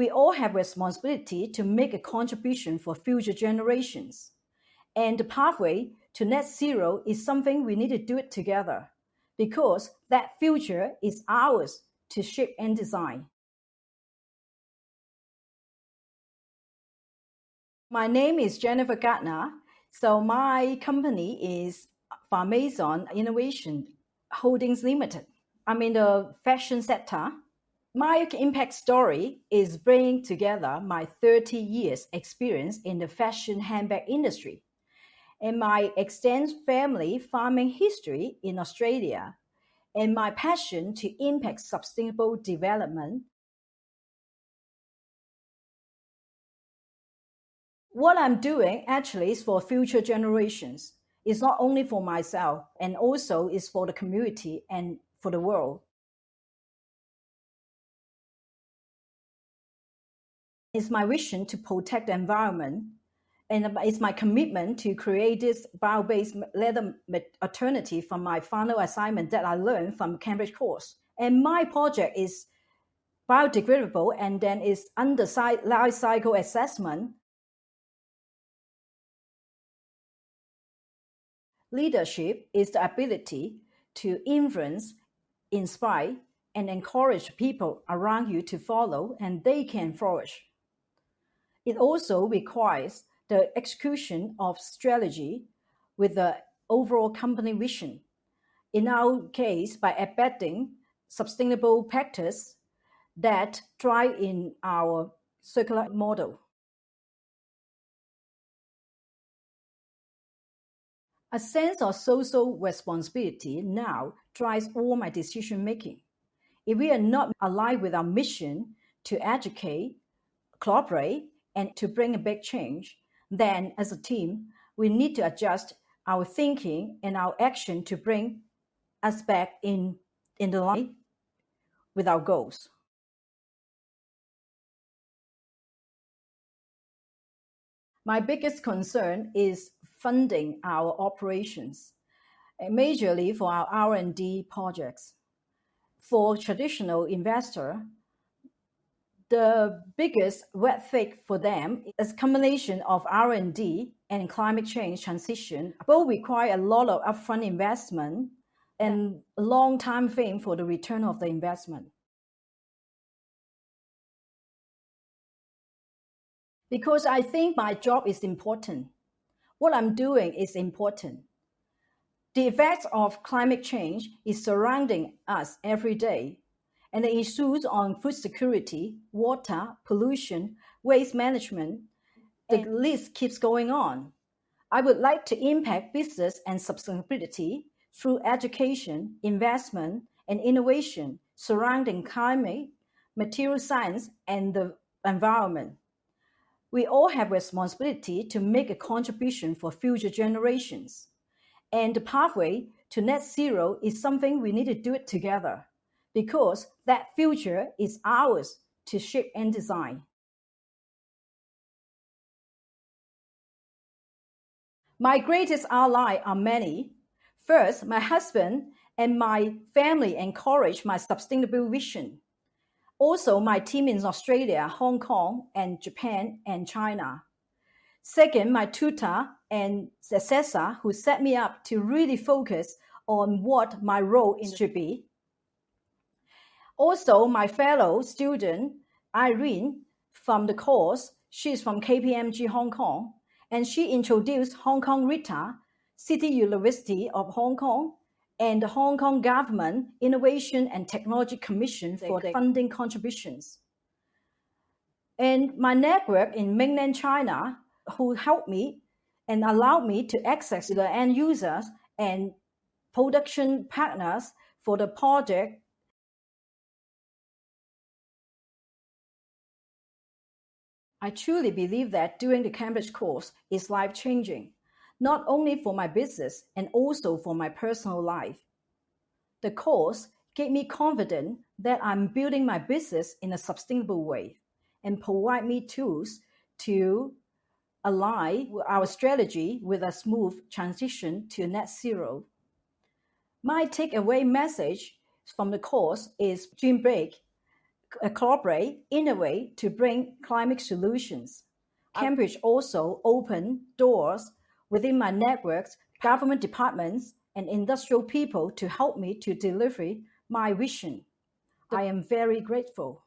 We all have responsibility to make a contribution for future generations. And the pathway to net zero is something we need to do it together because that future is ours to shape and design. My name is Jennifer Gardner. So my company is Farmason Innovation Holdings Limited. I'm in the fashion sector. My impact story is bringing together my 30 years experience in the fashion handbag industry and my extensive family farming history in Australia and my passion to impact sustainable development what I'm doing actually is for future generations. It's not only for myself and also is for the community and for the world. It's my vision to protect the environment and uh, it's my commitment to create this bio-based leather alternative from my final assignment that I learned from Cambridge course. And my project is biodegradable and then is under life cycle assessment Leadership is the ability to influence, inspire, and encourage people around you to follow and they can flourish. It also requires the execution of strategy with the overall company vision. In our case, by embedding sustainable practice that drive in our circular model. A sense of social responsibility now drives all my decision making. If we are not aligned with our mission to educate, cooperate, and to bring a big change, then as a team, we need to adjust our thinking and our action to bring us back in, in the line with our goals. My biggest concern is funding our operations, eh, majorly for our R&D projects. For traditional investor, the biggest red flag for them is combination of R&D and climate change transition. Both require a lot of upfront investment and a long time frame for the return of the investment. Because I think my job is important what I'm doing is important. The effects of climate change is surrounding us every day, and the issues on food security, water, pollution, waste management, the list keeps going on. I would like to impact business and sustainability through education, investment, and innovation surrounding climate, material science, and the environment. We all have responsibility to make a contribution for future generations. And the pathway to net zero is something we need to do it together because that future is ours to shape and design. My greatest ally are many. First, my husband and my family encourage my sustainable vision. Also, my team in Australia, Hong Kong, and Japan and China. Second, my tutor and successor who set me up to really focus on what my role should be. Also, my fellow student, Irene, from the course, she's from KPMG Hong Kong, and she introduced Hong Kong RITA, City University of Hong Kong, and the Hong Kong Government Innovation and Technology Commission for the funding contributions. And my network in mainland China who helped me and allowed me to access the end users and production partners for the project I truly believe that doing the Cambridge course is life-changing not only for my business and also for my personal life. The course gave me confidence that I'm building my business in a sustainable way and provide me tools to align our strategy with a smooth transition to net zero. My takeaway message from the course is dream big, collaborate, innovate to bring climate solutions. Cambridge also opened doors within my networks, government departments, and industrial people to help me to deliver my vision. I am very grateful.